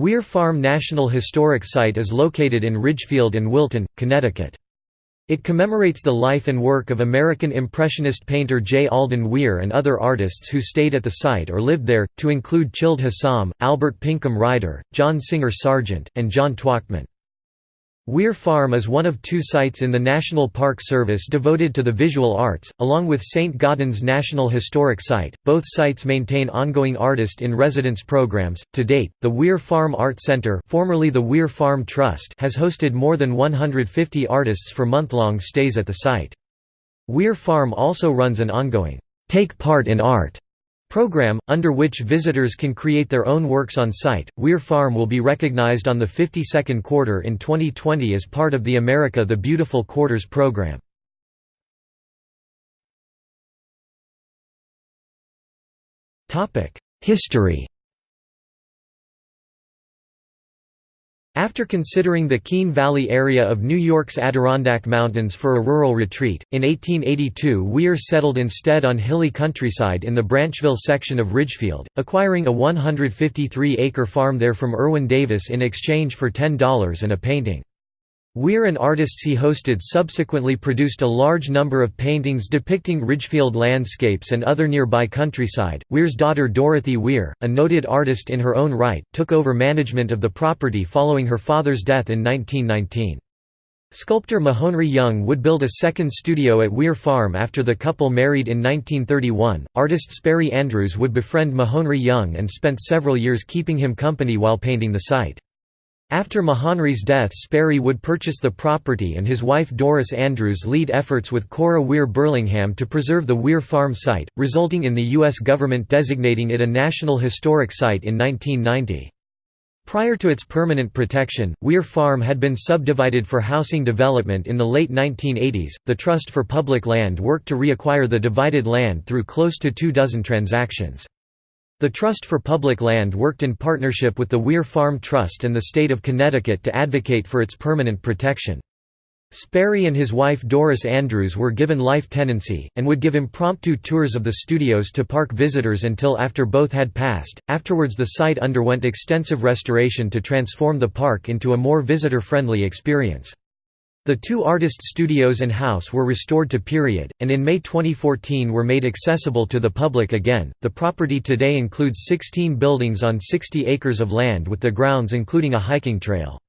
Weir Farm National Historic Site is located in Ridgefield and Wilton, Connecticut. It commemorates the life and work of American Impressionist painter J. Alden Weir and other artists who stayed at the site or lived there, to include Childe Hassam, Albert Pinkham Ryder, John Singer Sargent, and John Twachtman. Weir Farm is one of two sites in the National Park Service devoted to the visual arts, along with St. Gaudens National Historic Site. Both sites maintain ongoing artist in residence programs. To date, the Weir Farm Art Center, formerly the Weir Farm Trust, has hosted more than 150 artists for month-long stays at the site. Weir Farm also runs an ongoing Take Part in Art program, under which visitors can create their own works on site. Weir Farm will be recognized on the 52nd quarter in 2020 as part of the America the Beautiful Quarters program. History After considering the Keene Valley area of New York's Adirondack Mountains for a rural retreat, in 1882 Weir settled instead on hilly countryside in the Branchville section of Ridgefield, acquiring a 153-acre farm there from Erwin Davis in exchange for $10 and a painting. Weir and artists he hosted subsequently produced a large number of paintings depicting Ridgefield landscapes and other nearby countryside. Weir's daughter Dorothy Weir, a noted artist in her own right, took over management of the property following her father's death in 1919. Sculptor Mahonri Young would build a second studio at Weir Farm after the couple married in 1931. Artist Sperry Andrews would befriend Mahonri Young and spent several years keeping him company while painting the site. After Mahonri's death Sperry would purchase the property and his wife Doris Andrews lead efforts with Cora Weir Burlingham to preserve the Weir Farm site, resulting in the U.S. government designating it a National Historic Site in 1990. Prior to its permanent protection, Weir Farm had been subdivided for housing development in the late 1980s. The Trust for Public Land worked to reacquire the divided land through close to two dozen transactions. The Trust for Public Land worked in partnership with the Weir Farm Trust and the state of Connecticut to advocate for its permanent protection. Sperry and his wife Doris Andrews were given life tenancy, and would give impromptu tours of the studios to park visitors until after both had passed. Afterwards, the site underwent extensive restoration to transform the park into a more visitor friendly experience. The two artist studios and house were restored to period, and in May 2014 were made accessible to the public again. The property today includes 16 buildings on 60 acres of land with the grounds including a hiking trail.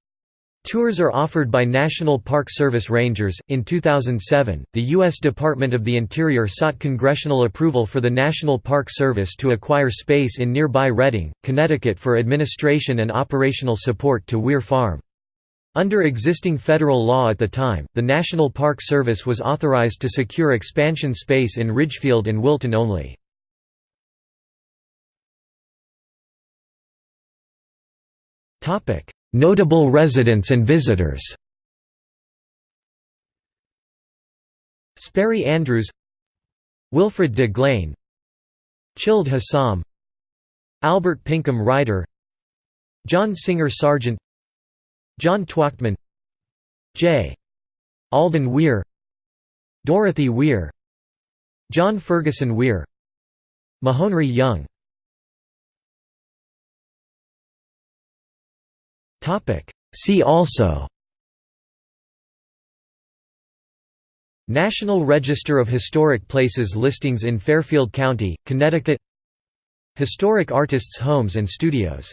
Tours are offered by National Park Service rangers. In 2007, the U.S. Department of the Interior sought congressional approval for the National Park Service to acquire space in nearby Redding, Connecticut for administration and operational support to Weir Farm. Under existing federal law at the time, the National Park Service was authorized to secure expansion space in Ridgefield and Wilton only. Notable residents and visitors Sperry Andrews Wilfrid de Glehn Childe Hassam Albert Pinkham Ryder John Singer Sargent John Twachtman J. Alden Weir Dorothy Weir John Ferguson Weir Mahonri Young See also National Register of Historic Places listings in Fairfield County, Connecticut Historic artists' homes and studios